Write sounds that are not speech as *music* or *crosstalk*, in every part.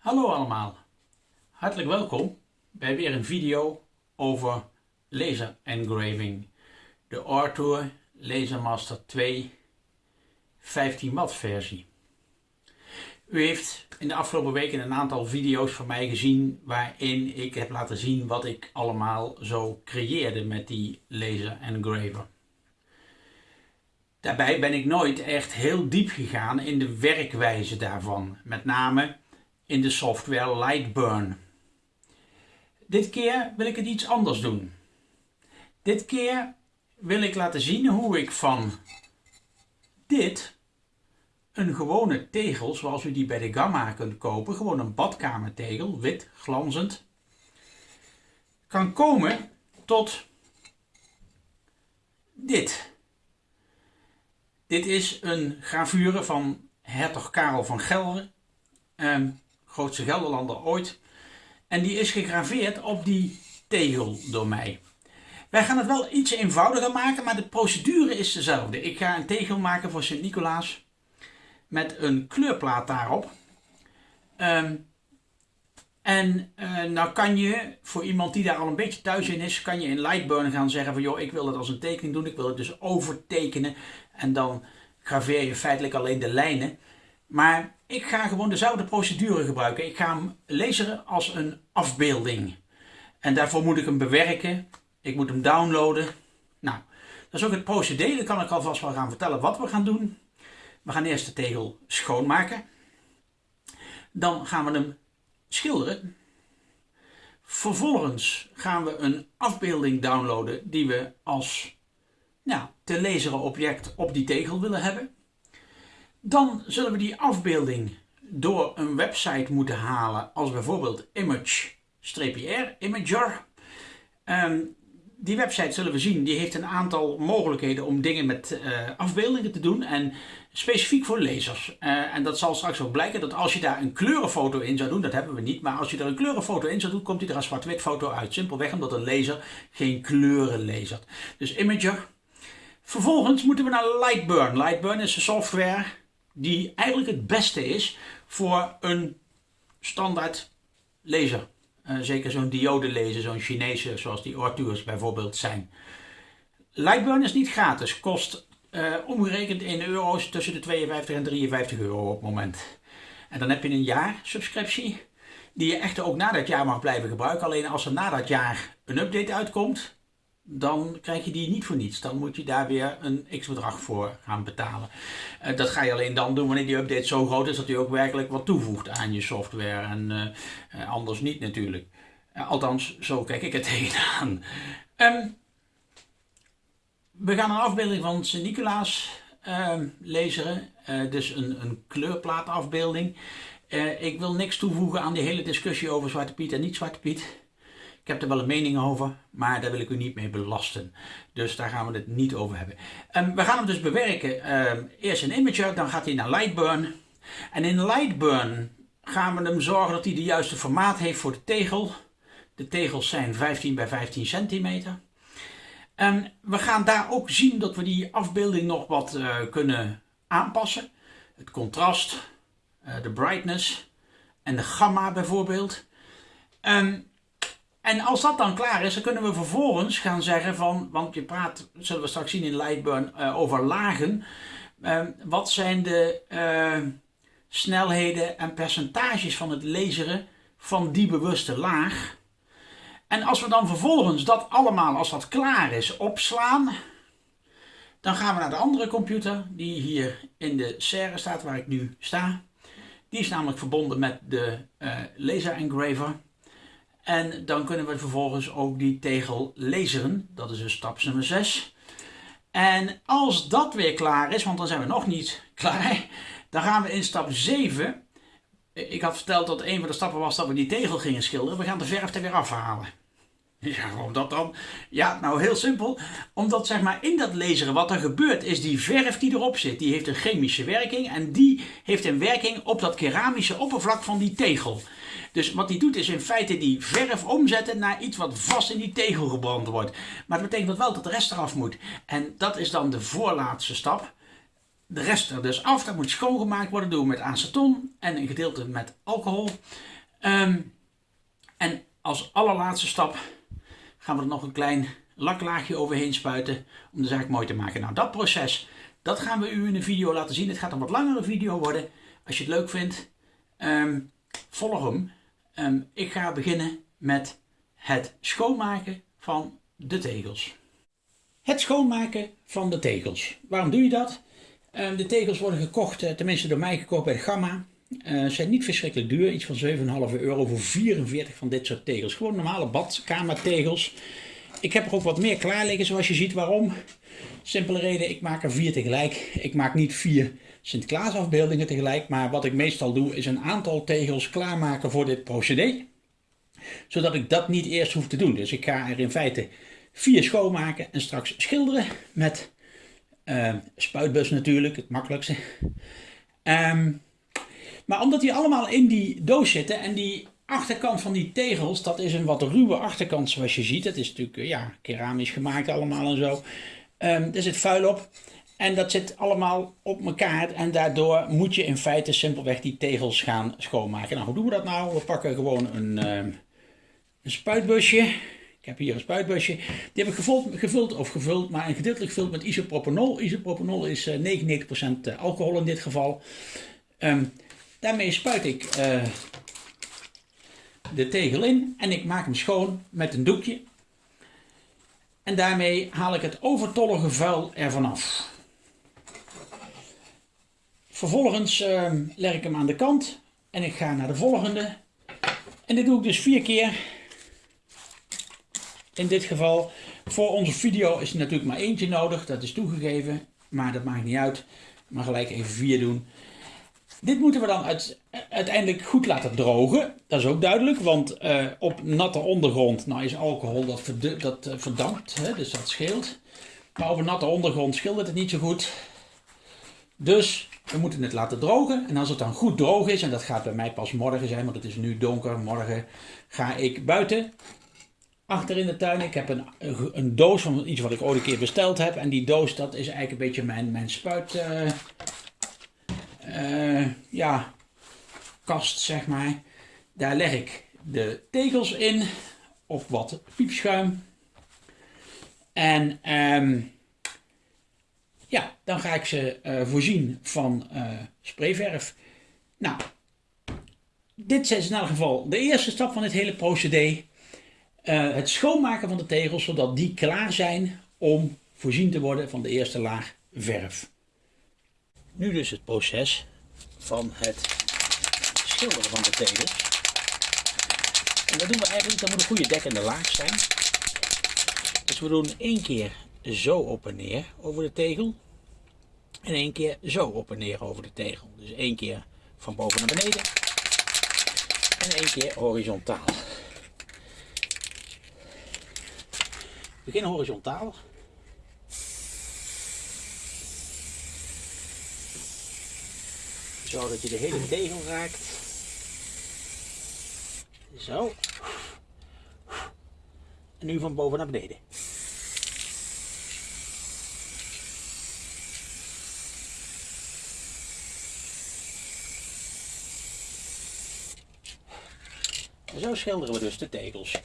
Hallo allemaal, hartelijk welkom bij weer een video over laser engraving. De Arthur Lasermaster 2 15 watt versie. U heeft in de afgelopen weken een aantal video's van mij gezien waarin ik heb laten zien wat ik allemaal zo creëerde met die laser engraver. Daarbij ben ik nooit echt heel diep gegaan in de werkwijze daarvan, met name in de software Lightburn. Dit keer wil ik het iets anders doen. Dit keer wil ik laten zien hoe ik van dit een gewone tegel, zoals u die bij de Gamma kunt kopen, gewoon een badkamertegel, wit, glanzend, kan komen tot dit. Dit is een gravure van hertog Karel van Gelre, eh, grootste Gelderlander ooit. En die is gegraveerd op die tegel door mij. Wij gaan het wel iets eenvoudiger maken, maar de procedure is dezelfde. Ik ga een tegel maken voor Sint-Nicolaas met een kleurplaat daarop. Um, en uh, nou kan je, voor iemand die daar al een beetje thuis in is, kan je in Lightburn gaan zeggen van joh, ik wil het als een tekening doen, ik wil het dus overtekenen. En dan graveer je feitelijk alleen de lijnen. Maar ik ga gewoon dezelfde procedure gebruiken. Ik ga hem laseren als een afbeelding. En daarvoor moet ik hem bewerken. Ik moet hem downloaden. Nou, dat is ook het procedé. Dan kan ik alvast wel gaan vertellen wat we gaan doen. We gaan eerst de tegel schoonmaken. Dan gaan we hem schilderen. Vervolgens gaan we een afbeelding downloaden die we als nou, te laseren object op die tegel willen hebben. Dan zullen we die afbeelding door een website moeten halen als bijvoorbeeld image-r, imager. Um, die website zullen we zien, die heeft een aantal mogelijkheden om dingen met uh, afbeeldingen te doen en specifiek voor lezers. Uh, en dat zal straks ook blijken dat als je daar een kleurenfoto in zou doen, dat hebben we niet, maar als je er een kleurenfoto in zou doen, komt die er een zwart-wit foto uit. Simpelweg omdat een laser geen kleuren lasert. Dus Imager. Vervolgens moeten we naar Lightburn. Lightburn is een software die eigenlijk het beste is voor een standaard laser. Uh, zeker zo'n diode laser, zo'n Chinese zoals die Orturs bijvoorbeeld zijn. Lightburn is niet gratis, kost uh, omgerekend in euro's tussen de 52 en 53 euro op het moment. En dan heb je een jaar subscriptie die je echt ook na dat jaar mag blijven gebruiken. Alleen als er na dat jaar een update uitkomt, dan krijg je die niet voor niets. Dan moet je daar weer een x-bedrag voor gaan betalen. Uh, dat ga je alleen dan doen wanneer die update zo groot is dat hij ook werkelijk wat toevoegt aan je software. En uh, anders niet natuurlijk. althans, zo kijk ik het *laughs* tegenaan. Um, we gaan een afbeelding van Sint-Nicolaas uh, lezen. dus een, een kleurplaatafbeelding. ik wil niks toevoegen aan die hele discussie over Zwarte Piet en niet Zwarte Piet. Ik heb er wel een mening over, maar daar wil ik u niet mee belasten. Dus daar gaan we het niet over hebben. Um, we gaan hem dus bewerken. Um, eerst in Imager, dan gaat hij naar Lightburn. En in Lightburn gaan we hem zorgen dat hij de juiste formaat heeft voor de tegel. De tegels zijn 15 bij 15 centimeter. En we gaan daar ook zien dat we die afbeelding nog wat uh, kunnen aanpassen. Het contrast, uh, de brightness en de gamma bijvoorbeeld. Um, en als dat dan klaar is, dan kunnen we vervolgens gaan zeggen van, want je praat, zullen we straks zien in Lightburn, uh, over lagen. Uh, wat zijn de uh, snelheden en percentages van het laseren van die bewuste laag? En als we dan vervolgens dat allemaal, als dat klaar is, opslaan, dan gaan we naar de andere computer die hier in de serre staat waar ik nu sta. Die is namelijk verbonden met de laser engraver. En dan kunnen we vervolgens ook die tegel laseren. Dat is dus stap nummer 6. En als dat weer klaar is, want dan zijn we nog niet *laughs* klaar, dan gaan we in stap 7. Ik had verteld dat een van de stappen was dat we die tegel gingen schilderen. We gaan de verf er weer afhalen. *laughs* Ja, waarom dat dan? Ja, nou heel simpel. Omdat zeg maar in dat laseren wat er gebeurt is die verf die erop zit, die heeft een chemische werking en die heeft een werking op dat keramische oppervlak van die tegel. Dus wat die doet is in feite die verf omzetten naar iets wat vast in die tegel gebrand wordt. Maar dat betekent wel dat de rest eraf moet. En dat is dan de voorlaatste stap. de rest er dus af. Dat moet schoongemaakt worden. doen we met aceton en een gedeelte met alcohol. Ehm, en als allerlaatste stap gaan we er nog een klein laklaagje overheen spuiten om de zaak mooi te maken. Nou, dat proces, dat gaan we u in een video laten zien. Het gaat een wat langere video worden. Als je het leuk vindt, um, volg hem. Um, ik ga beginnen met het schoonmaken van de tegels. Het schoonmaken van de tegels. Waarom doe je dat? Um, de tegels worden gekocht, uh, tenminste door mij gekocht bij Gamma. Uh, zijn niet verschrikkelijk duur, iets van 7,5 euro voor 44 van dit soort tegels. Gewoon normale badkamertegels. Ik heb er ook wat meer klaar liggen zoals je ziet. Waarom? Simpele reden, ik maak er vier tegelijk. Ik maak niet vier Sinterklaas afbeeldingen tegelijk. Maar wat ik meestal doe is een aantal tegels klaarmaken voor dit procedé. Zodat ik dat niet eerst hoef te doen. Dus ik ga er in feite vier schoonmaken en straks schilderen met uh, spuitbus natuurlijk, het makkelijkste. Um, maar omdat die allemaal in die doos zitten en die achterkant van die tegels, dat is een wat ruwe achterkant zoals je ziet. Het is natuurlijk eh, ja, keramisch gemaakt allemaal en zo. Er zit vuil op. En dat zit allemaal op elkaar en daardoor moet je in feite simpelweg die tegels gaan schoonmaken. Nou, hoe doen we dat nou? We pakken gewoon een, um, een spuitbusje. Ik heb hier een spuitbusje. Die heb ik gevuld, of gevuld, maar een gedeeltelijk gevuld met isopropanol. Isopropanol is uh, 99% alcohol in dit geval. Um, daarmee spuit ik uh, de tegel in en ik maak hem schoon met een doekje. En daarmee haal ik het overtollige vuil ervan af. Vervolgens uh, leg ik hem aan de kant en ik ga naar de volgende. En dit doe ik dus vier keer. In dit geval, voor onze video is er natuurlijk maar eentje nodig, dat is toegegeven. Maar dat maakt niet uit, maar gelijk even vier doen. Dit moeten we dan uiteindelijk goed laten drogen. Dat is ook duidelijk, want uh, op natte ondergrond nou is alcohol dat, uh, verdampt, hè, dus dat scheelt. Maar op een natte ondergrond schildert het niet zo goed. Dus we moeten het laten drogen. En als het dan goed droog is, en dat gaat bij mij pas morgen zijn, want het is nu donker, morgen ga ik buiten. Achter in de tuin, ik heb een, een doos van iets wat ik ooit een keer besteld heb. En die doos, dat is eigenlijk een beetje mijn, mijn spuit... Uh, ja, kast, zeg maar. Daar leg ik de tegels in op wat piepschuim. En um, ja, dan ga ik ze uh, voorzien van uh, sprayverf. Nou, dit is in elk geval de eerste stap van dit hele procedé. Uh, het schoonmaken van de tegels, zodat die klaar zijn om voorzien te worden van de eerste laag verf. Nu dus het proces van het van de tegels. En dat doen we eigenlijk, dat moet een goede dekkende laag zijn. Dus we doen één keer zo op en neer over de tegel. En één keer zo op en neer over de tegel. Dus één keer van boven naar beneden. En één keer horizontaal. Begin horizontaal. Zodat je de hele tegel raakt. Zo. En nu van boven naar beneden. En zo schilderen we dus de tegels.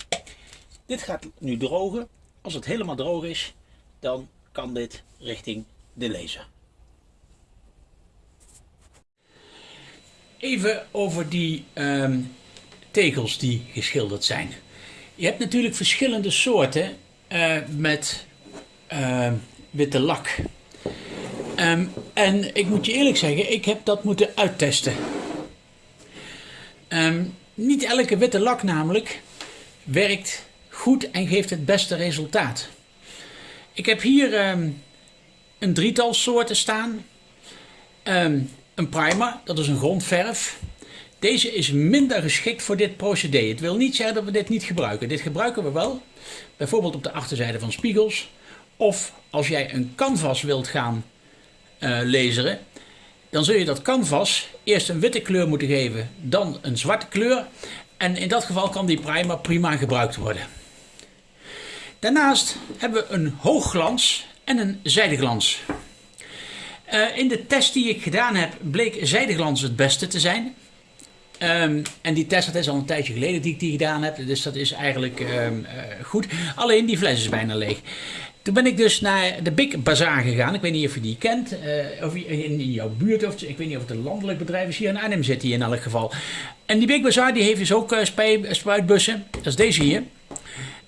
Dit gaat nu drogen. Als het helemaal droog is, dan kan dit richting de laser. Even over die um, tegels die geschilderd zijn. Je hebt natuurlijk verschillende soorten uh, met uh, witte lak. Um, en ik moet je eerlijk zeggen, ik heb dat moeten uittesten. Um, niet elke witte lak namelijk werkt goed en geeft het beste resultaat. Ik heb hier um, een drietal soorten staan. Een primer, dat is een grondverf. Deze is minder geschikt voor dit procedé. Het wil niet zeggen dat we dit niet gebruiken. Dit gebruiken we wel, bijvoorbeeld op de achterzijde van spiegels. Of als jij een canvas wilt gaan uh, laseren, dan zul je dat canvas eerst een witte kleur moeten geven, dan een zwarte kleur. En in dat geval kan die primer prima gebruikt worden. Daarnaast hebben we een hoogglans en een zijdeglans. Uh, in de test die ik gedaan heb, bleek zijdeglans het beste te zijn. Um, en die test, dat is al een tijdje geleden die ik die gedaan heb. Dus dat is eigenlijk um, uh, goed. Alleen die fles is bijna leeg. Toen ben ik dus naar de Big Bazaar gegaan. Ik weet niet of je die kent. Uh, of in, jouw buurt. Of ik weet niet of het een landelijk bedrijf is. Hier in Arnhem zit in elk geval. En die Big Bazaar die heeft dus ook uh, spuitbussen. Dat is deze hier.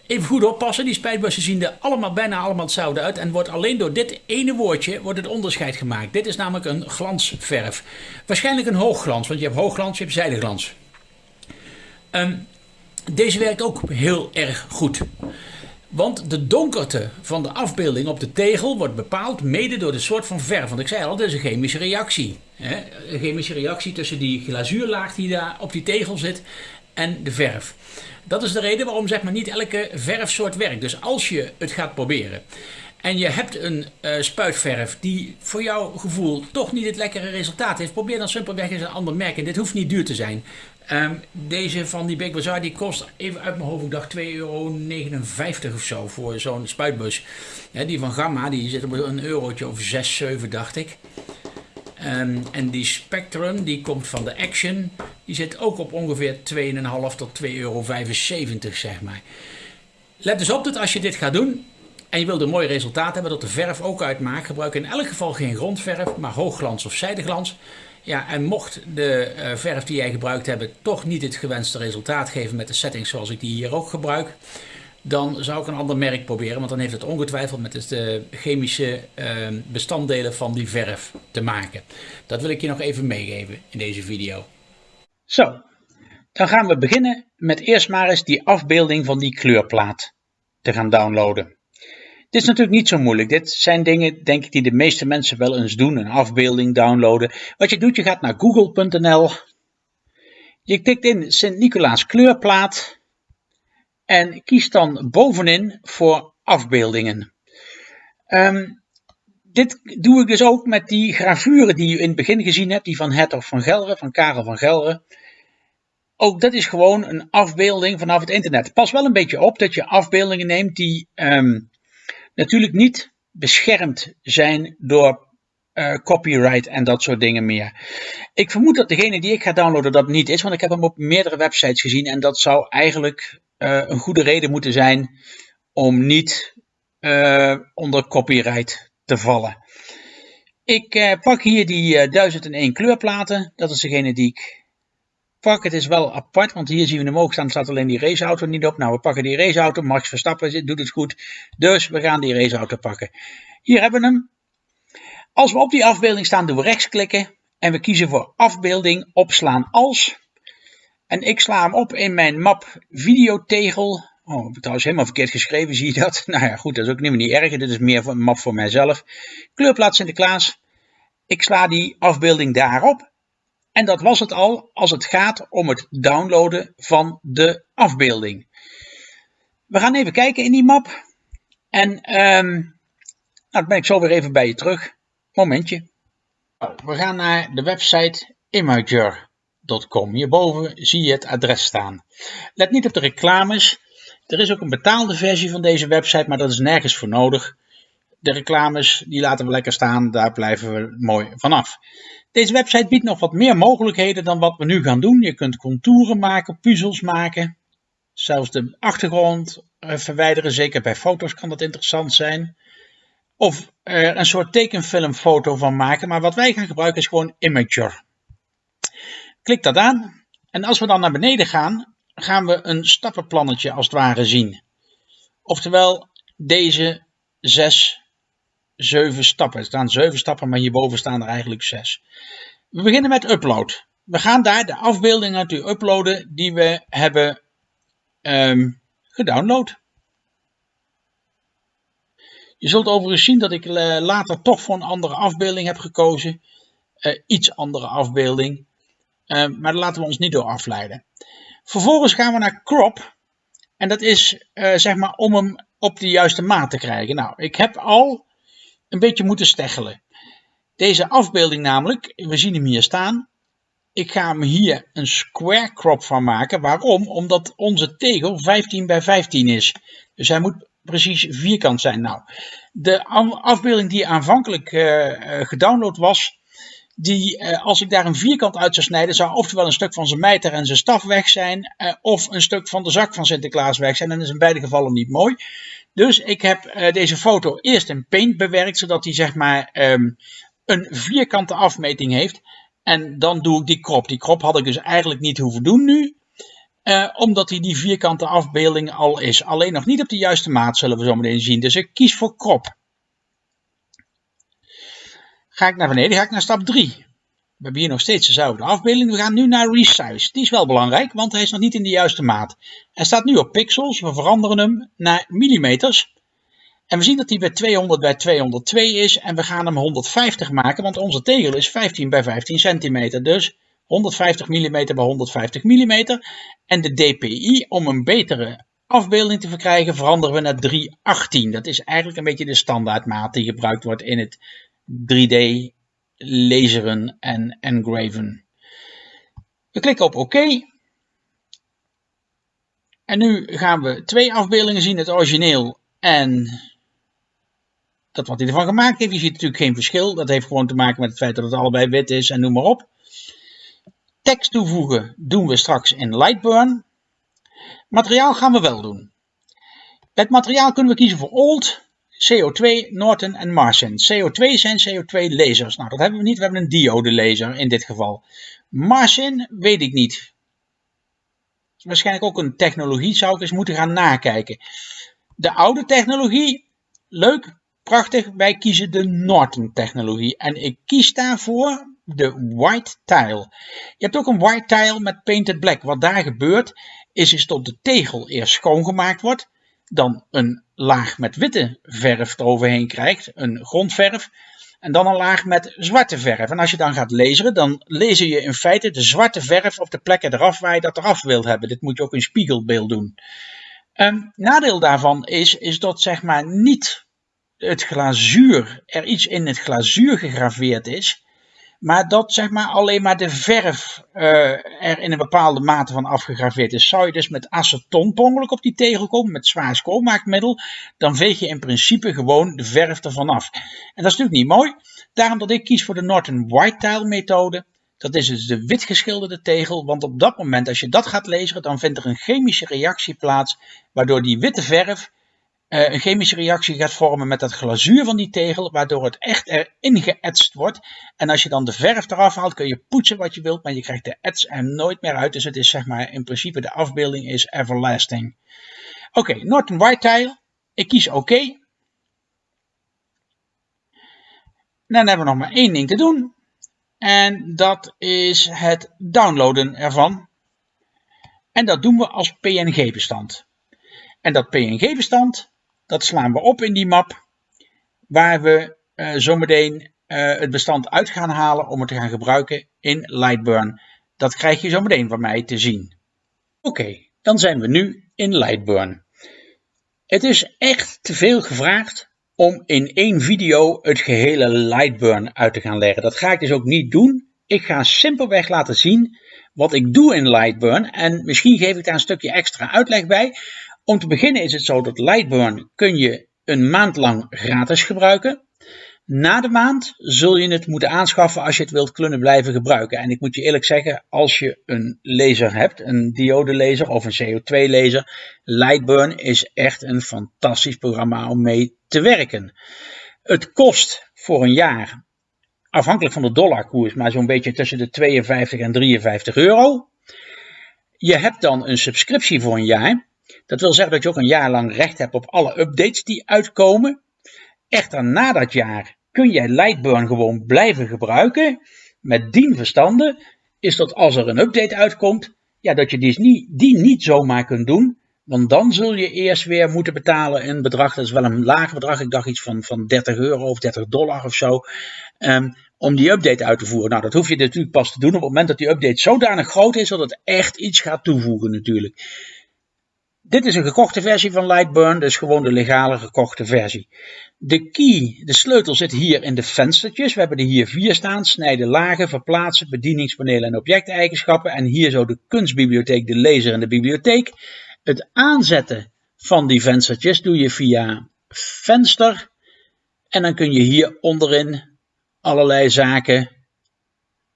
Even goed oppassen, die spuitbussen zien er allemaal, bijna allemaal hetzelfde uit. En wordt alleen door dit ene woordje wordt het onderscheid gemaakt. Dit is namelijk een glansverf. Waarschijnlijk een hoogglans, want je hebt hoogglans, je hebt zijdeglans. Um, deze werkt ook heel erg goed. Want de donkerte van de afbeelding op de tegel wordt bepaald mede door de soort van verf. Want ik zei al, het is een chemische reactie. Hè? Een chemische reactie tussen die glazuurlaag die daar op die tegel zit en de verf. Dat is de reden waarom zeg maar, niet elke verfsoort werkt. Dus als je het gaat proberen en je hebt een uh, spuitverf die voor jouw gevoel toch niet het lekkere resultaat heeft, probeer dan simpelweg eens een ander merk. En dit hoeft niet duur te zijn. Um, deze van die Big Bazaar die kost even uit mijn hoofd, ik dacht 2,59 euro of zo voor zo'n spuitbus. Die van Gamma die zit op een eurotje of 6, 7 dacht ik. Um, en die Spectrum die komt van de Action, die zit ook op ongeveer 2,5 tot 2,75 euro zeg maar. Let dus op dat als je dit gaat doen en je wilt een mooi resultaat hebben dat de verf ook uitmaakt, gebruik in elk geval geen grondverf, maar hoogglans of zijdeglans. Ja, en mocht de uh, verf die jij gebruikt hebt toch niet het gewenste resultaat geven met de settings zoals ik die hier ook gebruik, dan zou ik een ander merk proberen, want dan heeft het ongetwijfeld met de chemische uh, bestanddelen van die verf te maken. Dat wil ik je nog even meegeven in deze video. Zo, dan gaan we beginnen met eerst maar eens die afbeelding van die kleurplaat te gaan downloaden. Dit is natuurlijk niet zo moeilijk. Dit zijn dingen, denk ik, die de meeste mensen wel eens doen. Een afbeelding downloaden. Wat je doet, je gaat naar google.nl. Je tikt in Sint-Nicolaas kleurplaat. En kies dan bovenin voor afbeeldingen. Um, dit doe ik dus ook met die gravuren die je in het begin gezien hebt. Die van Hertog van Gelre, van Karel van Gelre. Ook dat is gewoon een afbeelding vanaf het internet. Pas wel een beetje op dat je afbeeldingen neemt die um, natuurlijk niet beschermd zijn door uh, copyright en dat soort dingen meer. Ik vermoed dat degene die ik ga downloaden dat niet is, want ik heb hem op meerdere websites gezien en dat zou eigenlijk een goede reden moeten zijn om niet uh, onder copyright te vallen. Ik pak hier die 1001 kleurplaten, dat is degene die ik pak. Het is wel apart, want hier zien we hem ook staan, staat alleen die raceauto niet op. Nou, we pakken die raceauto, Max Verstappen doet het goed, dus we gaan die raceauto pakken. Hier hebben we hem. Als we op die afbeelding staan, doen we rechtsklikken en we kiezen voor afbeelding opslaan als. En ik sla hem op in mijn map videotegel. Oh, heb trouwens helemaal verkeerd geschreven, *laughs* zie je dat? Nou ja, goed, dat is ook niet meer niet erg. Dit is meer een map voor mijzelf. Kleurplaat Sinterklaas. Ik sla die afbeelding daarop. En dat was het al als het gaat om het downloaden van de afbeelding. We gaan even kijken in die map. En um, nou, dan ben ik zo weer even bij je terug. Momentje. We gaan naar de website Hierboven zie je het adres staan. Let niet op de reclames. Er is ook een betaalde versie van deze website, maar dat is nergens voor nodig. De reclames die laten we lekker staan, daar blijven we mooi vanaf. Deze website biedt nog wat meer mogelijkheden dan wat we nu gaan doen. Je kunt contouren maken, puzzels maken, zelfs de achtergrond eh, verwijderen. Zeker bij foto's kan dat interessant zijn. Of er een soort tekenfilmfoto van maken. Maar wat wij gaan gebruiken is gewoon Imager. Klik dat aan. En als we dan naar beneden gaan, gaan we een stappenplannetje als het ware zien. Oftewel deze zes zeven stappen. Er staan zeven stappen, maar hierboven staan er eigenlijk zes. We beginnen met upload. We gaan daar de afbeelding natuurlijk uploaden die we hebben um, gedownload. Je zult overigens zien dat ik eh, later toch voor een andere afbeelding heb gekozen. Uh, iets andere afbeelding. Uh, maar daar laten we ons niet door afleiden. Vervolgens gaan we naar crop. En dat is uh, zeg maar om hem op de juiste maat te krijgen. Nou, ik heb al een beetje moeten steggelen. Deze afbeelding namelijk, we zien hem hier staan. Ik ga hem hier een square crop van maken. Waarom? Omdat onze tegel 15 bij 15 is. Dus hij moet precies vierkant zijn. Nou, De afbeelding die aanvankelijk gedownload was, die als ik daar een vierkant uit zou snijden, zou oftewel een stuk van zijn mijter en zijn staf weg zijn, of een stuk van de zak van Sinterklaas weg zijn. En dat is in beide gevallen niet mooi. Dus ik heb deze foto eerst in Paint bewerkt, zodat hij zeg maar ehm, een vierkante afmeting heeft. En dan doe ik die krop. Die krop had ik dus eigenlijk niet hoeven doen nu. Omdat hij die vierkante afbeelding al is. Alleen nog niet op de juiste maat zullen we zo meteen zien. Dus ik kies voor krop. Ga ik naar beneden, ga ik naar stap 3. We hebben hier nog steeds dezelfde afbeelding. We gaan nu naar resize. Die is wel belangrijk, want hij is nog niet in de juiste maat. Hij staat nu op pixels. We veranderen hem naar millimeters. En we zien dat hij bij 200 bij 202 is en we gaan hem 150 maken, want onze tegel is 15 bij 15 centimeter. Dus 150 mm bij 150 mm. En de DPI, om een betere afbeelding te verkrijgen, veranderen we naar 318. Dat is eigenlijk een beetje de standaardmaat die gebruikt wordt in het 3D laseren en engraven. We klikken op OK. En nu gaan we twee afbeeldingen zien, het origineel en dat wat hij ervan gemaakt heeft. Je ziet natuurlijk geen verschil. Dat heeft gewoon te maken met het feit dat het allebei wit is en noem maar op. Tekst toevoegen doen we straks in Lightburn. Materiaal gaan we wel doen. Het materiaal kunnen we kiezen voor Old, CO2, Norton en Martian. CO2 zijn CO2 lasers. Nou, dat hebben we niet. We hebben een diode laser in dit geval. Martian weet ik niet. Waarschijnlijk ook een technologie zou ik eens moeten gaan nakijken. De oude technologie, leuk, Prachtig, wij kiezen de Norton technologie en ik kies daarvoor de white tile. Je hebt ook een white tile met painted black. Wat daar gebeurt is, is dat de tegel eerst schoongemaakt wordt, dan een laag met witte verf eroverheen krijgt, een grondverf, en dan een laag met zwarte verf. En als je dan gaat lezen, dan lezer je in feite de zwarte verf op de plekken eraf waar je dat eraf wilt hebben. Dit moet je ook in spiegelbeeld doen. Een nadeel daarvan is, is dat zeg maar niet het glazuur, er iets in het glazuur gegraveerd is, maar dat zeg maar alleen maar de verf uh, er in een bepaalde mate van afgegraveerd is. Zou je dus met aceton per op die tegel komen, met zwaar schoonmaakmiddel, dan veeg je in principe gewoon de verf ervan af. En dat is natuurlijk niet mooi. Daarom dat ik kies voor de Norton White Tile methode. Dat is dus de wit geschilderde tegel, want op dat moment als je dat gaat lezen, dan vindt er een chemische reactie plaats, waardoor die witte verf uh, een chemische reactie gaat vormen met het glazuur van die tegel, waardoor het echt erin geëtst wordt. En als je dan de verf eraf haalt, kun je poetsen wat je wilt, maar je krijgt de ets er nooit meer uit. Dus het is zeg maar, in principe de afbeelding is everlasting. Oké, Norton White Tile. Ik kies oké. Dan hebben we nog maar één ding te doen. En dat is het downloaden ervan. En dat doen we als PNG-bestand. En dat PNG-bestand, dat slaan we op in die map, waar we uh, zometeen uh, het bestand uit gaan halen om het te gaan gebruiken in Lightburn. Dat krijg je zometeen van mij te zien. Oké, dan zijn we nu in Lightburn. Het is echt te veel gevraagd om in één video het gehele Lightburn uit te gaan leggen. Dat ga ik dus ook niet doen. Ik ga simpelweg laten zien wat ik doe in Lightburn en misschien geef ik daar een stukje extra uitleg bij. Om te beginnen is het zo dat Lightburn kun je een maand lang gratis gebruiken. Na de maand zul je het moeten aanschaffen als je het wilt kunnen blijven gebruiken. En ik moet je eerlijk zeggen, als je een laser hebt, een diode laser of een CO2 laser, Lightburn is echt een fantastisch programma om mee te werken. Het kost voor een jaar, afhankelijk van de dollarkoers, maar zo'n beetje tussen de 52 en 53 euro. Je hebt dan een subscriptie voor een jaar. Dat wil zeggen dat je ook een jaar lang recht hebt op alle updates die uitkomen. Echter, na dat jaar kun jij Lightburn gewoon blijven gebruiken. Met dien verstande is dat als er een update uitkomt, ja, dat je die niet, die niet zomaar kunt doen. Want dan zul je eerst weer moeten betalen een bedrag, dat is wel een laag bedrag, ik dacht iets van, van 30 euro of 30 dollar of zo, um, om die update uit te voeren. Nou, dat hoef je natuurlijk pas te doen op het moment dat die update zodanig groot is dat het echt iets gaat toevoegen natuurlijk. Dit is een gekochte versie van Lightburn, dus gewoon de legale gekochte versie. De key, de sleutel zit hier in de venstertjes. We hebben er hier vier staan. Snijden lagen, verplaatsen, bedieningspanelen en objecteigenschappen. En hier zo de kunstbibliotheek, de lezer en de bibliotheek. Het aanzetten van die venstertjes doe je via venster, En dan kun je hier onderin allerlei zaken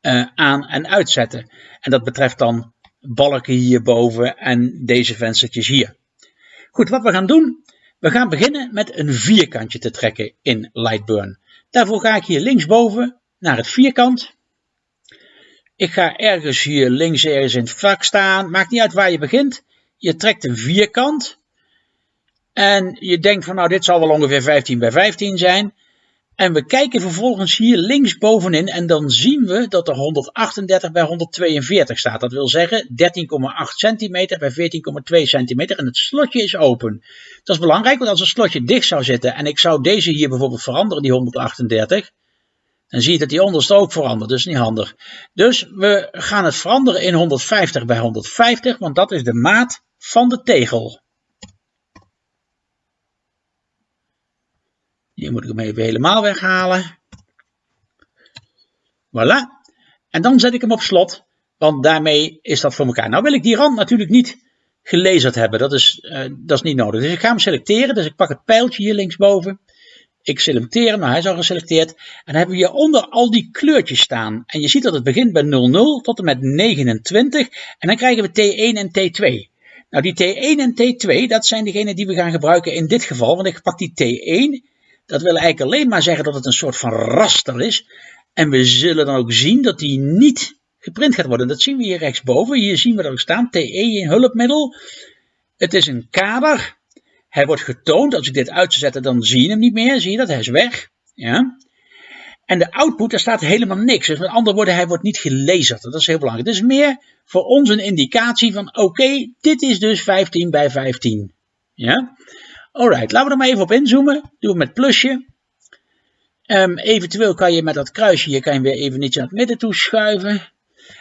uh, aan- en uitzetten. En dat betreft dan balken hierboven en deze venstertjes hier. Goed, wat we gaan doen, we gaan beginnen met een vierkantje te trekken in Lightburn. Daarvoor ga ik hier linksboven naar het vierkant. Ik ga ergens hier links ergens in het vak staan. Maakt niet uit waar je begint. Je trekt een vierkant. En je denkt van nou dit zal wel ongeveer 15 bij 15 zijn. En we kijken vervolgens hier links bovenin en dan zien we dat er 138 bij 142 staat. Dat wil zeggen 13,8 centimeter bij 14,2 centimeter en het slotje is open. Dat is belangrijk, want als het slotje dicht zou zitten en ik zou deze hier bijvoorbeeld veranderen, die 138, dan zie je dat die onderste ook verandert, dus niet handig. Dus we gaan het veranderen in 150 bij 150, want dat is de maat van de tegel. Hier moet ik hem even helemaal weghalen. Voilà. En dan zet ik hem op slot, want daarmee is dat voor elkaar. Nou wil ik die rand natuurlijk niet gelezerd hebben, dat is, uh, dat is niet nodig. Dus ik ga hem selecteren, dus ik pak het pijltje hier linksboven. Ik selecteer hem, nou hij is al geselecteerd. En dan hebben we hieronder al die kleurtjes staan. En je ziet dat het begint bij 00 tot en met 29. En dan krijgen we T1 en T2. Nou die T1 en T2, dat zijn degenen die we gaan gebruiken in dit geval. Want ik pak die T1 dat wil eigenlijk alleen maar zeggen dat het een soort van raster is. En we zullen dan ook zien dat die niet geprint gaat worden. Dat zien we hier rechtsboven. Hier zien we er ook staan, TE in hulpmiddel. Het is een kader. Hij wordt getoond. Als ik dit uit zou zetten, dan zie je hem niet meer. Zie je dat? Hij is weg. Ja. En de output, daar staat helemaal niks. Dus met andere woorden, hij wordt niet gelezen. Dat is heel belangrijk. Het is meer voor ons een indicatie van, oké, dit is dus 15 bij 15. Ja. Alright, laten we er maar even op inzoomen. Doe het met plusje. Um, eventueel kan je met dat kruisje hier kan je weer even iets naar het midden toe schuiven.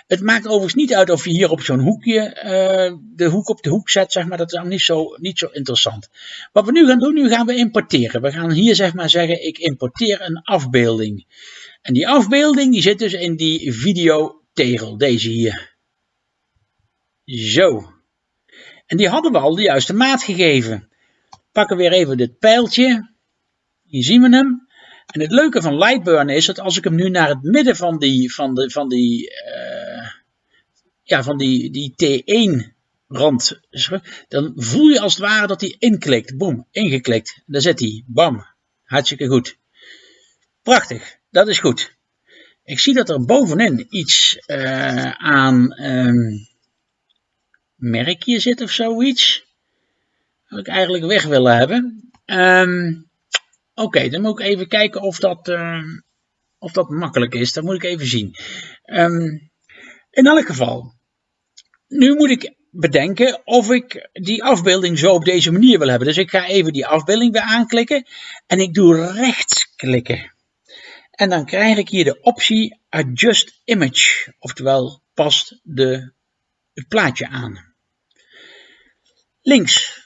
Het maakt overigens niet uit of je hier op zo'n hoekje uh, de hoek op de hoek zet, zeg maar. Dat is dan niet zo, niet zo interessant. Wat we nu gaan doen, nu gaan we importeren. We gaan hier zeg maar zeggen, ik importeer een afbeelding. En die afbeelding die zit dus in die videotegel, deze hier. Zo. En die hadden we al de juiste maat gegeven pakken weer even dit pijltje. Hier zien we hem. En het leuke van Lightburn is dat als ik hem nu naar het midden van die, van de, van die, uh, ja, van die, die T1 rand, dan voel je als het ware dat hij inklikt. Boom, ingeklikt. Daar zit hij. Bam. Hartstikke goed. Prachtig. Dat is goed. Ik zie dat er bovenin iets uh, aan um, merkje zit of zoiets ik eigenlijk weg willen hebben. Um, Oké, dan moet ik even kijken of dat, uh, of dat makkelijk is. Dat moet ik even zien. Um, in elk geval, nu moet ik bedenken of ik die afbeelding zo op deze manier wil hebben. Dus ik ga even die afbeelding weer aanklikken en ik doe rechtsklikken. En dan krijg ik hier de optie Adjust Image, oftewel past de, het plaatje aan. Links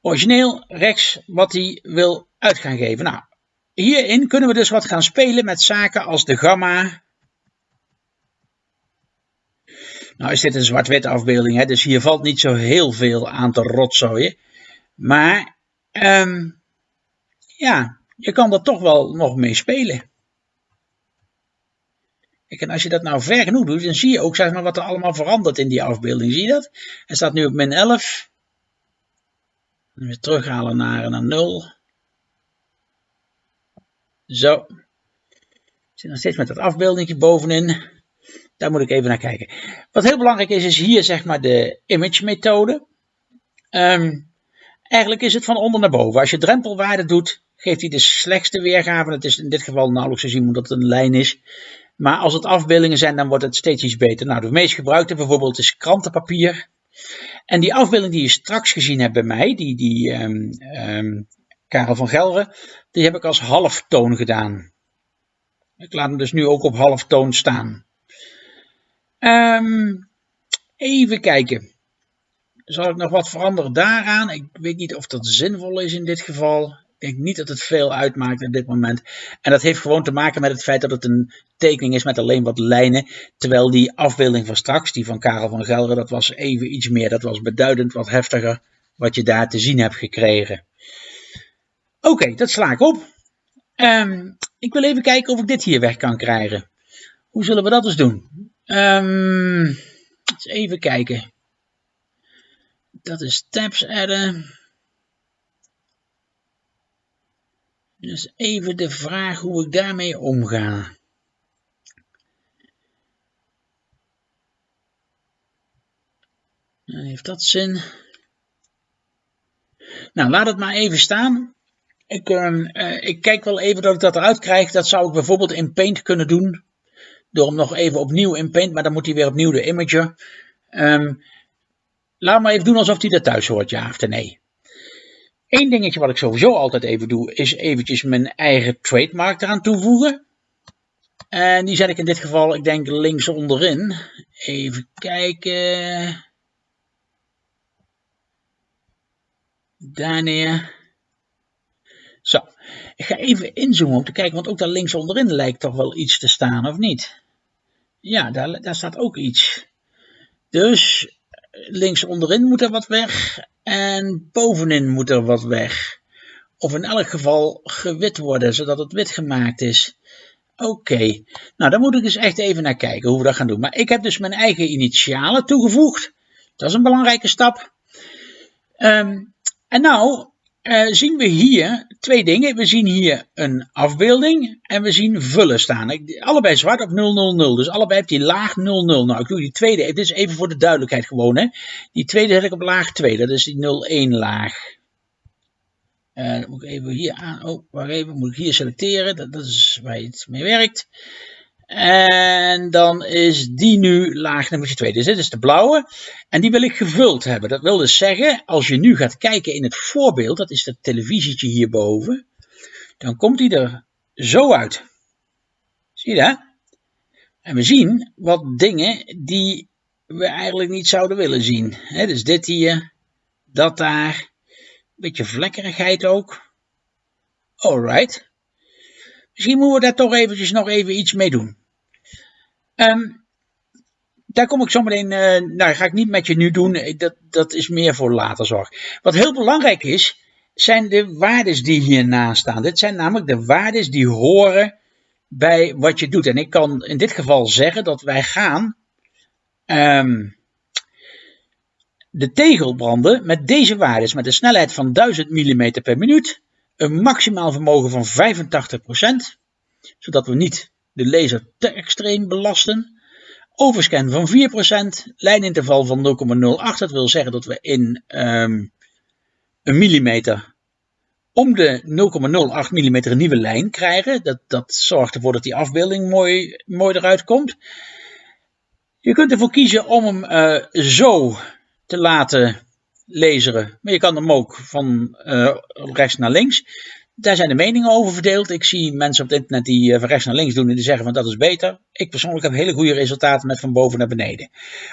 origineel rechts wat hij wil uit gaan geven. Nou, hierin kunnen we dus wat gaan spelen met zaken als de gamma. Nou is dit een zwart-wit afbeelding, hè, dus hier valt niet zo heel veel aan te rotzooien. Maar um, ja, je kan er toch wel nog mee spelen. en als je dat nou ver genoeg doet, dan zie je ook zeg maar, wat er allemaal verandert in die afbeelding. Zie je dat? Hij staat nu op min 11 weer terughalen naar, naar 0. Zo. Ik zit nog steeds met dat afbeeldingje bovenin. Daar moet ik even naar kijken. Wat heel belangrijk is, is hier zeg maar de image methode. Um, eigenlijk is het van onder naar boven. Als je drempelwaarde doet, geeft hij de slechtste weergave. Het is in dit geval nauwelijks te zien omdat het een lijn is. Maar als het afbeeldingen zijn, dan wordt het steeds iets beter. Nou, de meest gebruikte bijvoorbeeld is krantenpapier. En die afbeelding die je straks gezien hebt bij mij, die, die um, um, Karel van Gelre, die heb ik als halftoon gedaan. Ik laat hem dus nu ook op halftoon staan. Um, even kijken. Zal ik nog wat veranderen daaraan? Ik weet niet of dat zinvol is in dit geval. Denk niet dat het veel uitmaakt in dit moment. En dat heeft gewoon te maken met het feit dat het een tekening is met alleen wat lijnen. Terwijl die afbeelding van straks, die van Karel van Gelder, dat was even iets meer. Dat was beduidend wat heftiger wat je daar te zien hebt gekregen. Oké, dat sla ik op. Um, ik wil even kijken of ik dit hier weg kan krijgen. Hoe zullen we dat eens doen? Um, eens even kijken. Dat is tabs adden. Dus even de vraag hoe ik daarmee omga. Heeft dat zin? Nou, laat het maar even staan. Ik, uh, ik kijk wel even dat ik dat eruit krijg. Dat zou ik bijvoorbeeld in Paint kunnen doen. Door hem nog even opnieuw in Paint, maar dan moet hij weer opnieuw de imager. Um, laat maar even doen alsof hij er thuis hoort, ja of nee. Eén dingetje wat ik sowieso altijd even doe, is eventjes mijn eigen trademark eraan toevoegen. En die zet ik in dit geval, ik denk links onderin. Even kijken. Daar neer. Zo, ik ga even inzoomen om te kijken, want ook daar links onderin lijkt toch wel iets te staan, of niet? Ja, daar, daar staat ook iets. Dus links onderin moet er wat weg en bovenin moet er wat weg. Of in elk geval gewit worden, zodat het wit gemaakt is. Oké, nou daar moet ik eens echt even naar kijken hoe we dat gaan doen. Maar ik heb dus mijn eigen initialen toegevoegd. Dat is een belangrijke stap. Um, en nou uh, zien we hier twee dingen. We zien hier een afbeelding en we zien vullen staan. Allebei zwart op 000, dus allebei heeft die laag 00. Nou, ik doe die tweede, dit is even voor de duidelijkheid gewoon. Hè. Die tweede zet ik op laag 2, dat is die 01 laag. Uh, dan moet ik even hier aan, oh, wacht even, moet ik hier selecteren, dat, dat is waar het mee werkt. En dan is die nu laag nummer 2. Dus dit is de blauwe. En die wil ik gevuld hebben. Dat wil dus zeggen, als je nu gaat kijken in het voorbeeld, dat is dat televisietje hierboven, dan komt die er zo uit. Zie je dat? En we zien wat dingen die we eigenlijk niet zouden willen zien. Dus dit hier, dat daar, beetje vlekkerigheid ook. Alright. Misschien moeten we daar toch eventjes nog even iets mee doen. Um, daar kom ik zo meteen, uh, nou ga ik niet met je nu doen, dat, dat is meer voor later zorg. Wat heel belangrijk is, zijn de waardes die hiernaast staan. Dit zijn namelijk de waardes die horen bij wat je doet. En ik kan in dit geval zeggen dat wij gaan um, de tegel branden met deze waardes, met een snelheid van 1000 mm per minuut, een maximaal vermogen van 85%, zodat we niet de laser te extreem belasten. Overscan van 4%, lijninterval van 0,08. Dat wil zeggen dat we in um, een millimeter om de 0,08 mm een nieuwe lijn krijgen. Dat, dat zorgt ervoor dat die afbeelding mooi, mooi eruit komt. Je kunt ervoor kiezen om hem uh, zo te laten laseren. Maar je kan hem ook van uh, rechts naar links. Daar zijn de meningen over verdeeld. Ik zie mensen op het internet die eh, van rechts naar links doen en die zeggen van dat is beter. Ik persoonlijk heb hele goede resultaten met van boven naar beneden.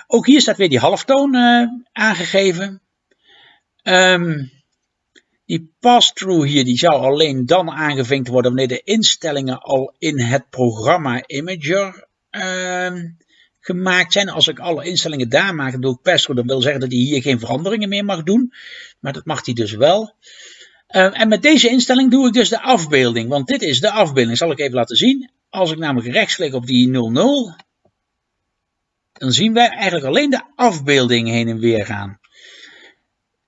Ook hier staat weer die halftoon uh, aangegeven. Um, die pass-through hier die zou alleen dan aangevinkt worden wanneer de instellingen al in het programma Imager uh, gemaakt zijn. Als ik alle instellingen daar maak, dan doe ik pass-through. Dan wil zeggen dat hij hier geen veranderingen meer mag doen. Maar dat mag hij dus wel. Uh, en met deze instelling doe ik dus de afbeelding, want dit is de afbeelding. Zal ik even laten zien. Als ik namelijk rechtsklik op die 00, dan zien wij eigenlijk alleen de afbeelding heen en weer gaan.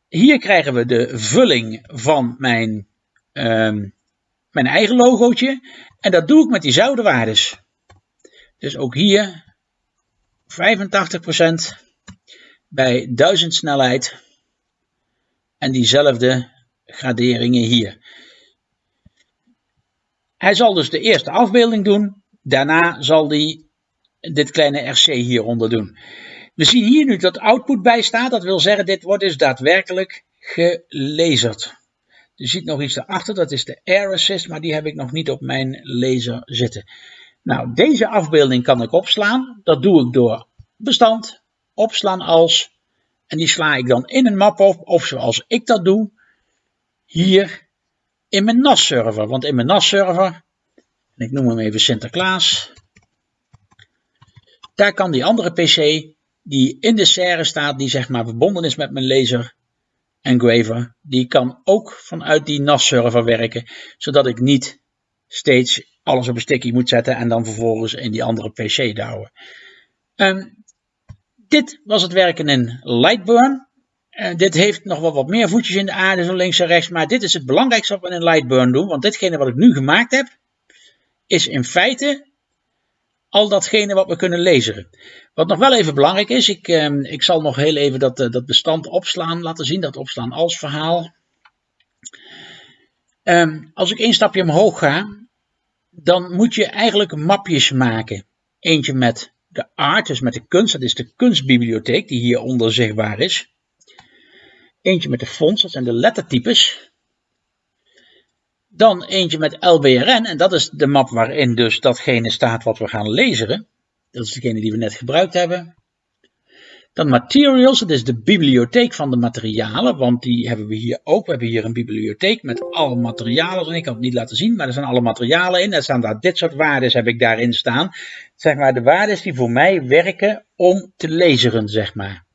Hier krijgen we de vulling van mijn, um, mijn eigen logootje. En dat doe ik met diezelfde waardes. Dus ook hier 85% bij 1000 snelheid. En diezelfde graderingen hier. Hij zal dus de eerste afbeelding doen. Daarna zal hij dit kleine RC hieronder doen. We zien hier nu dat output bij staat. Dat wil zeggen, dit wordt dus daadwerkelijk gelezerd. Je ziet nog iets daarachter, dat is de Air Assist, maar die heb ik nog niet op mijn laser zitten. Nou, deze afbeelding kan ik opslaan. Dat doe ik door bestand, opslaan als, en die sla ik dan in een map op, of zoals ik dat doe, hier in mijn NAS-server. Want in mijn NAS-server, en ik noem hem even Sinterklaas, daar kan die andere PC die in de serre staat, die zeg maar verbonden is met mijn laser engraver, die kan ook vanuit die NAS-server werken, zodat ik niet steeds alles op een sticky moet zetten en dan vervolgens in die andere PC douwen. Um, dit was het werken in Lightburn. Uh, dit heeft nog wel wat meer voetjes in de aarde, zo links en rechts, maar dit is het belangrijkste wat we in Lightburn doen, want ditgene wat ik nu gemaakt heb, is in feite al datgene wat we kunnen lezen. Wat nog wel even belangrijk is, ik, uh, ik zal nog heel even dat, uh, dat bestand opslaan, laten zien, dat opslaan als verhaal. Um, als ik één stapje omhoog ga, dan moet je eigenlijk mapjes maken. Eentje met de art, dus met de kunst, dat is de kunstbibliotheek die hieronder zichtbaar is. Eentje met de fonts, dat zijn de lettertypes. Dan eentje met LBRN, en dat is de map waarin dus datgene staat wat we gaan lezen. Dat is degene die we net gebruikt hebben. Dan materials, dat is de bibliotheek van de materialen, want die hebben we hier ook. We hebben hier een bibliotheek met alle materialen. En ik kan het niet laten zien, maar er zijn alle materialen in. Er staan daar dit soort waarden heb ik daarin staan. Zeg maar de waarden die voor mij werken om te lezen, zeg maar.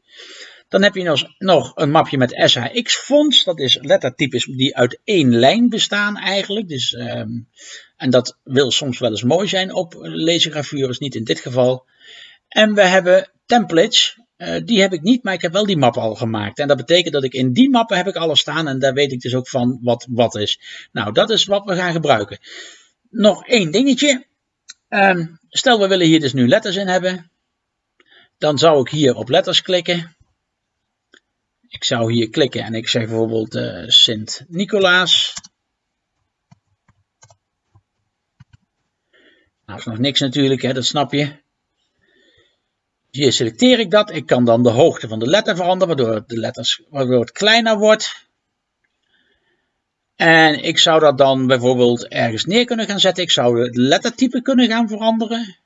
Dan heb je nog een mapje met SHX-fonts. Dat is lettertypes die uit één lijn bestaan eigenlijk. Dus, um, en dat wil soms wel eens mooi zijn op lasergravures, niet in dit geval. En we hebben templates. Uh, die heb ik niet, maar ik heb wel die map al gemaakt. En dat betekent dat ik in die mappen heb ik alles staan en daar weet ik dus ook van wat wat is. Nou, dat is wat we gaan gebruiken. Nog één dingetje. Um, stel we willen hier dus nu letters in hebben. Dan zou ik hier op letters klikken. Ik zou hier klikken en ik zeg bijvoorbeeld uh, Sint-Nicolaas. Nou, is nog niks natuurlijk, hè, dat snap je. Hier selecteer ik dat. Ik kan dan de hoogte van de letter veranderen, waardoor, de letters, waardoor het kleiner wordt. En ik zou dat dan bijvoorbeeld ergens neer kunnen gaan zetten. Ik zou het lettertype kunnen gaan veranderen.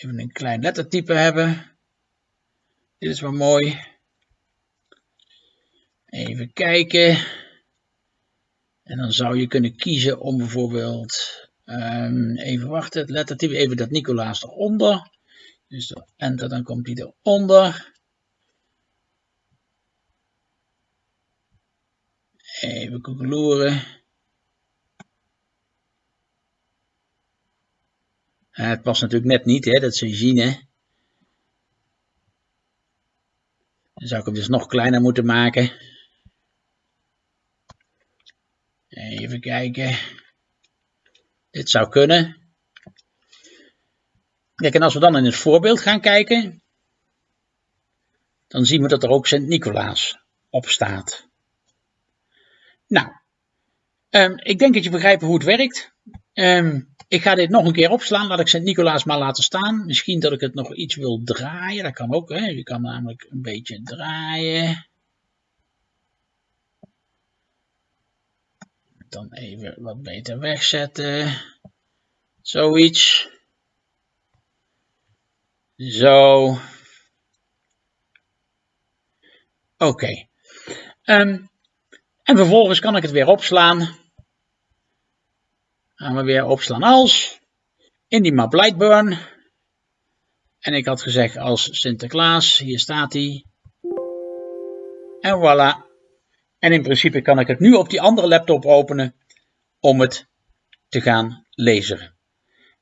Even een klein lettertype hebben. Dit is wel mooi. Even kijken. En dan zou je kunnen kiezen om bijvoorbeeld Um, even wachten, het lettertype, even dat Nicolaas eronder. Dus enter, dan komt die eronder. Even koekeloeren. Het past natuurlijk net niet, hè, dat je zien. Dan zou ik hem dus nog kleiner moeten maken. Even kijken. Dit zou kunnen. Kijk, en als we dan in het voorbeeld gaan kijken, dan zien we dat er ook Sint-Nicolaas op staat. Nou, um, ik denk dat je begrijpt hoe het werkt. Um, ik ga dit nog een keer opslaan. Laat ik Sint-Nicolaas maar laten staan. Misschien dat ik het nog iets wil draaien. Dat kan ook. Hè. Je kan namelijk een beetje draaien. dan even wat beter wegzetten. Zoiets. Zo. Oké. Um, en vervolgens kan ik het weer opslaan. Gaan we weer opslaan als. In die map Lightburn. En ik had gezegd als Sinterklaas. Hier staat hij. En voilà. En in principe kan ik het nu op die andere laptop openen om het te gaan lezen.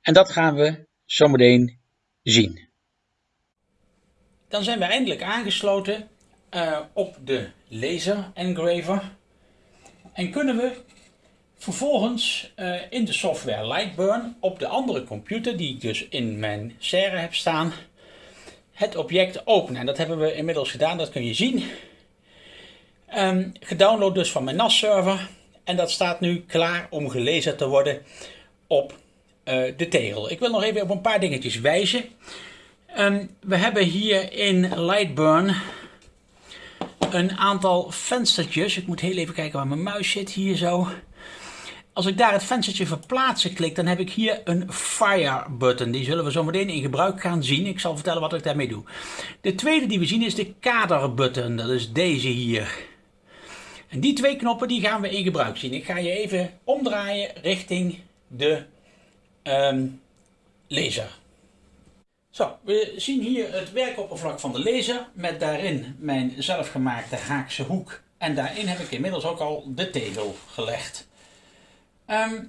En dat gaan we zometeen zien. Dan zijn we eindelijk aangesloten uh, op de laser engraver. En kunnen we vervolgens uh, in de software Lightburn op de andere computer die ik dus in mijn serre heb staan, het object openen. En dat hebben we inmiddels gedaan, dat kun je zien. Um, gedownload dus van mijn NAS-server. En dat staat nu klaar om gelezen te worden op uh, de tegel. Ik wil nog even op een paar dingetjes wijzen. Um, we hebben hier in Lightburn een aantal venstertjes. Ik moet heel even kijken waar mijn muis zit. Hier zo. Als ik daar het venstertje verplaatsen klik, dan heb ik hier een Fire button. Die zullen we zo meteen in gebruik gaan zien. Ik zal vertellen wat ik daarmee doe. De tweede die we zien is de kader button. Dat is deze hier. En die twee knoppen die gaan we in gebruik zien. Ik ga je even omdraaien richting de um, laser. Zo, we zien hier het werkoppervlak van de laser met daarin mijn zelfgemaakte haakse hoek En daarin heb ik inmiddels ook al de tegel gelegd. Ehm,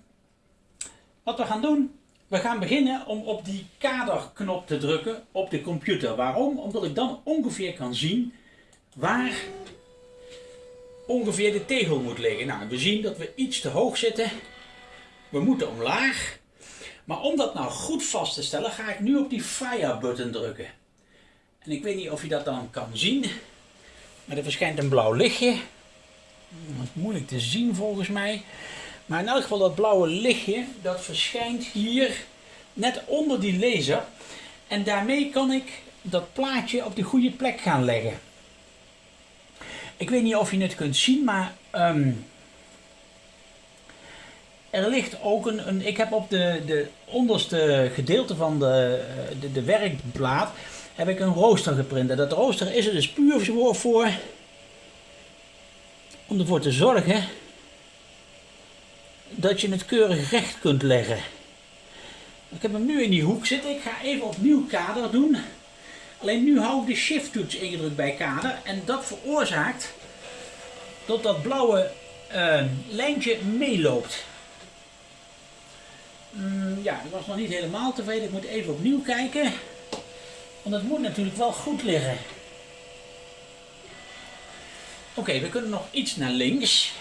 wat we gaan doen, we gaan beginnen om op die kaderknop te drukken op de computer. Waarom? Omdat ik dan ongeveer kan zien waar ongeveer de tegel moet liggen. Nou, we zien dat we iets te hoog zitten. We moeten omlaag. Maar om dat nou goed vast te stellen, ga ik nu op die fire button drukken. En ik weet niet of je dat dan kan zien. Maar er verschijnt een blauw lichtje. Dat is moeilijk te zien volgens mij. Maar in elk geval dat blauwe lichtje, dat verschijnt hier net onder die laser. En daarmee kan ik dat plaatje op de goede plek gaan leggen. Ik weet niet of je het kunt zien, maar ehm, er ligt ook een, een, Ik heb op de, de onderste gedeelte van de, de, werkplaat heb ik een rooster geprint. En dat rooster is er dus puur voor om ervoor te zorgen dat je het keurig recht kunt leggen. Ik heb hem nu in die hoek zitten. Ik ga even opnieuw kader doen. Alleen nu hou ik de shift toets ingedrukt bij kader. En dat veroorzaakt dat dat blauwe uh, lijntje meeloopt. Mm, ja, ik was nog niet helemaal tevreden. Ik moet even opnieuw kijken. Want het moet natuurlijk wel goed liggen. Oké, we kunnen nog iets naar links.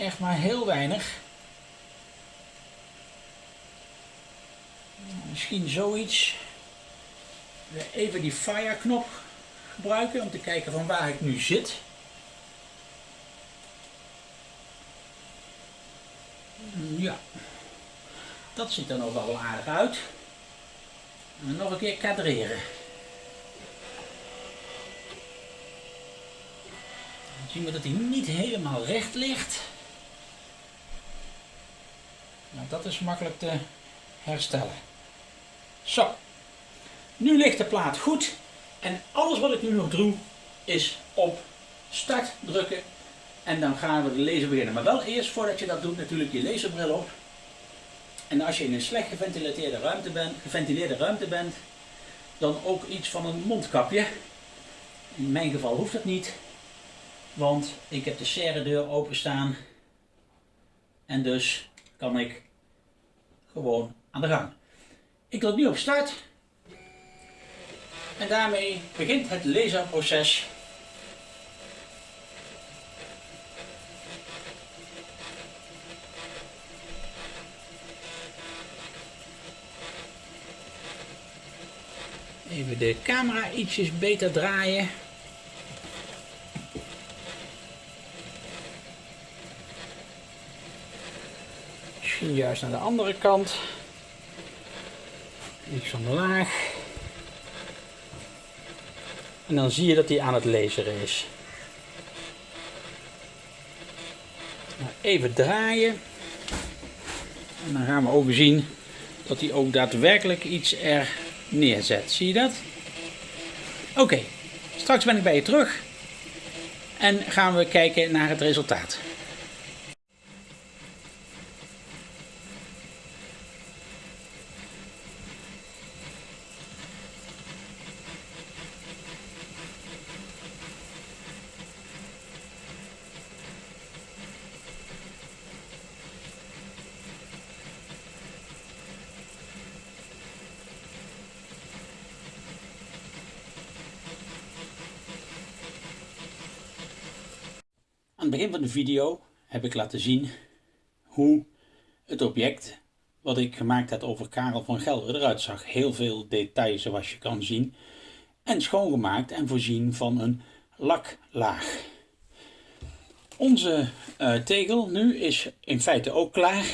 Echt maar heel weinig. Misschien zoiets. Even die fire knop gebruiken om te kijken van waar ik nu zit. Ja, dat ziet er nog wel aardig uit. Nog een keer kadreren. Dan zien we dat hij niet helemaal recht ligt. Nou, dat is makkelijk te herstellen. Zo, nu ligt de plaat goed. En alles wat ik nu nog doe is op start drukken en dan gaan we de laser beginnen. Maar wel eerst voordat je dat doet natuurlijk je laserbril op. En als je in een slecht geventileerde ruimte bent, geventileerde ruimte bent dan ook iets van een mondkapje. In mijn geval hoeft dat niet, want ik heb de serre deur openstaan en dus kan ik gewoon aan de gang. Ik druk nu op start en daarmee begint het laserproces. Even de camera ietsjes beter draaien. Misschien juist naar de andere kant. Iets omlaag. En dan zie je dat hij aan het laseren is. Nou, even draaien. En dan gaan we ook zien dat hij ook daadwerkelijk iets er neerzet. Zie je dat? Oké, straks ben ik bij je terug. En gaan we kijken naar het resultaat. Video heb ik laten zien hoe het object wat ik gemaakt heb over Karel van Gelder eruit zag. Heel veel details zoals je kan zien. En schoongemaakt en voorzien van een laklaag. Onze uh, tegel nu is in feite ook klaar.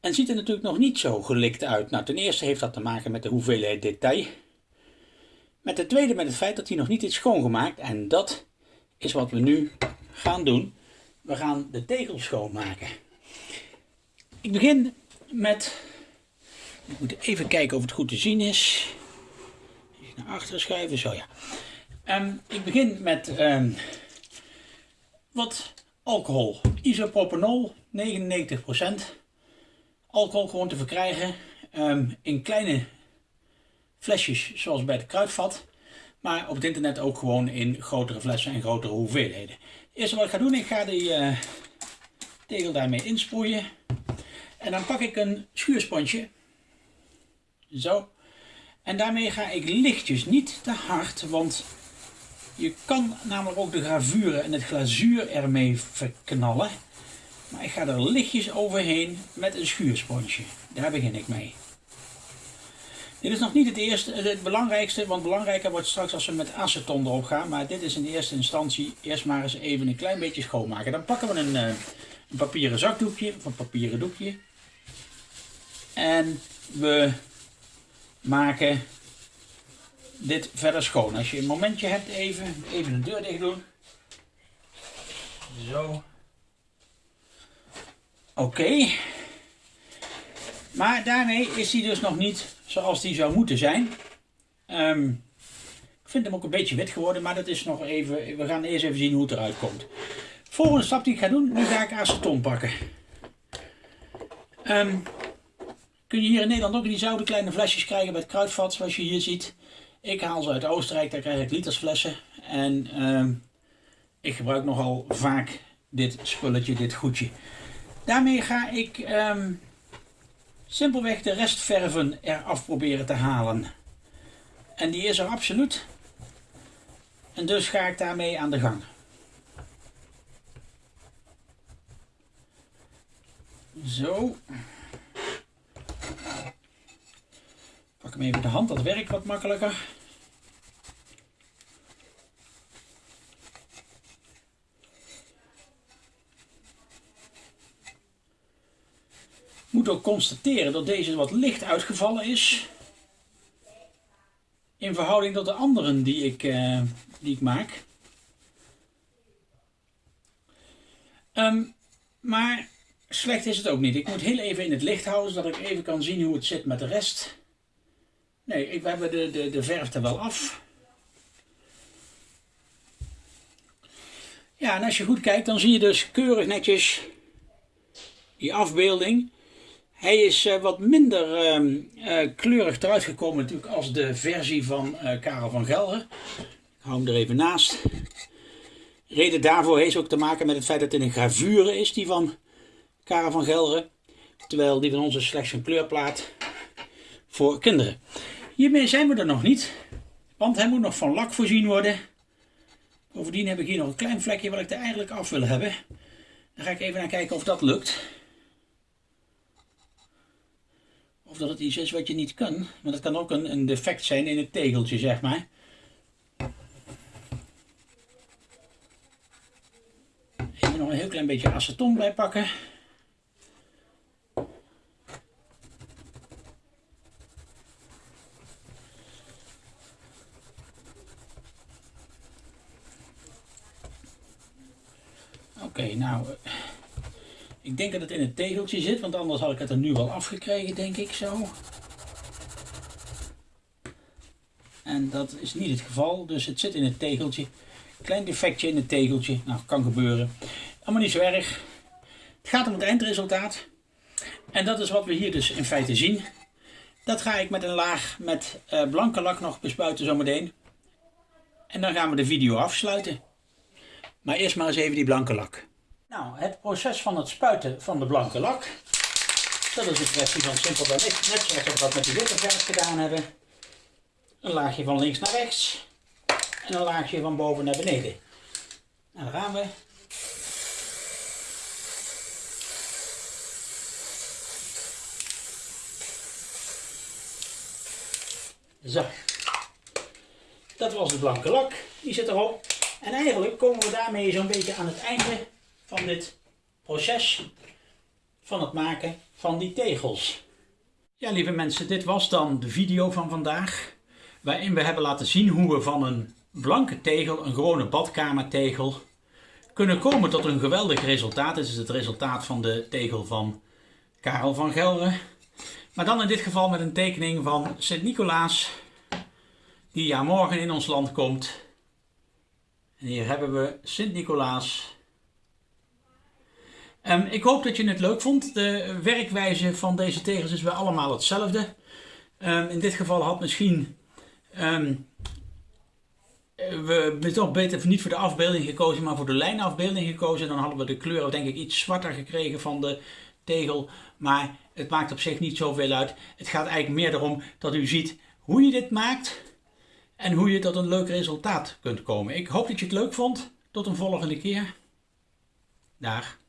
En ziet er natuurlijk nog niet zo gelikt uit. Nou, ten eerste heeft dat te maken met de hoeveelheid detail. Met de tweede met het feit dat hij nog niet is schoongemaakt. En dat is wat we nu gaan doen. We gaan de tegel schoonmaken. Ik begin met, ik moet even kijken of het goed te zien is. Even naar achteren schuiven, zo ja. Um, ik begin met um, wat alcohol. Isopropanol, 99%. Alcohol gewoon te verkrijgen um, in kleine flesjes zoals bij het kruidvat. Maar op het internet ook gewoon in grotere flessen en grotere hoeveelheden. Het eerste wat ik ga doen, ik ga die uh, tegel daarmee insproeien. En dan pak ik een schuursponsje. Zo. En daarmee ga ik lichtjes, niet te hard, want je kan namelijk ook de gravuren en het glazuur ermee verknallen. Maar ik ga er lichtjes overheen met een schuursponsje. Daar begin ik mee. Dit is nog niet het eerste, het belangrijkste, want belangrijker wordt straks als we met aceton erop gaan. Maar dit is in eerste instantie eerst maar eens even een klein beetje schoonmaken. Dan pakken we een, eh, een papieren zakdoekje, of een papieren doekje. En we maken dit verder schoon. Als je een momentje hebt, even, even de deur dicht doen. Zo. Oké. Maar daarmee is die dus nog niet zoals die zou moeten zijn. Um, ik vind hem ook een beetje wit geworden, maar dat is nog even. We gaan eerst even zien hoe het eruit komt. Volgende stap die ik ga doen, nu ga ik aceton pakken. Um, kun je hier in Nederland ook diezelfde kleine flesjes krijgen met kruidvat, zoals je hier ziet. Ik haal ze uit Oostenrijk, daar krijg ik litersflessen. En um, ik gebruik nogal vaak dit spulletje, dit goedje. Daarmee ga ik simpelweg de restverven eraf proberen te halen. En die is er absoluut. En dus ga ik daarmee aan de gang. Zo. Pak hem even de hand, dat werkt wat makkelijker. Moet ook constateren dat deze wat licht uitgevallen is. In verhouding tot de anderen die ik, uh, die ik maak. Um, maar slecht is het ook niet. Ik moet heel even in het licht houden, zodat ik even kan zien hoe het zit met de rest. Nee, we hebben de, de, de verf er wel af. Ja, en als je goed kijkt, dan zie je dus keurig netjes die afbeelding. Hij is uh, wat minder uh, uh, kleurig eruit gekomen natuurlijk als de versie van uh, Karel van Gelre. Ik hou hem er even naast. Reden daarvoor heeft ook te maken met het feit dat het een gravure is, die van Karel van Gelre. Terwijl die van ons is slechts een kleurplaat voor kinderen. Hiermee zijn we er nog niet, want hij moet nog van lak voorzien worden. Bovendien heb ik hier nog een klein vlekje wat ik er eigenlijk af wil hebben. Dan ga ik even naar kijken of dat lukt. Of dat het iets is wat je niet kan. Maar dat kan ook een, een defect zijn in het tegeltje, zeg maar. Even nog een heel klein beetje aceton bij pakken. Oké, nou, ik denk dat het in het tegeltje zit, want anders had ik het er nu wel afgekregen, denk ik zo. En dat is niet het geval, dus het zit in het tegeltje. Klein defectje in het tegeltje, nou, kan gebeuren. Allemaal niet zo erg. Het gaat om het eindresultaat. En dat is wat we hier dus in feite zien. Dat ga ik met een laag met uh, blanke lak nog bespuiten zometeen. En dan gaan we de video afsluiten. Maar eerst maar eens even die blanke lak. Nou, het proces van het spuiten van de blanke lak. Dat is een kwestie van simpel dan net zoals we dat met die witte verf gedaan hebben. Een laagje van links naar rechts. En een laagje van boven naar beneden. Nou, daar gaan we. Zo. Dat was de blanke lak. Die zit erop. En eigenlijk komen we daarmee zo'n beetje aan het einde van dit proces van het maken van die tegels. Ja, lieve mensen, dit was dan de video van vandaag. Waarin we hebben laten zien hoe we van een blanke tegel, een gewone badkamertegel, kunnen komen tot een geweldig resultaat. Dit is het resultaat van de tegel van Karel van Gelre. Maar dan in dit geval met een tekening van Sint-Nicolaas, die ja morgen in ons land komt. En hier hebben we Sint-Nicolaas Um, ik hoop dat je het leuk vond. De werkwijze van deze tegels is weer allemaal hetzelfde. Um, in dit geval had misschien um, we toch beter niet voor de afbeelding gekozen, maar voor de lijnafbeelding gekozen. Dan hadden we de kleuren denk ik iets zwarter gekregen van de tegel. Maar het maakt op zich niet zoveel uit. Het gaat eigenlijk meer erom dat u ziet hoe je dit maakt en hoe je tot een leuk resultaat kunt komen. Ik hoop dat je het leuk vond. Tot een volgende keer. Dag.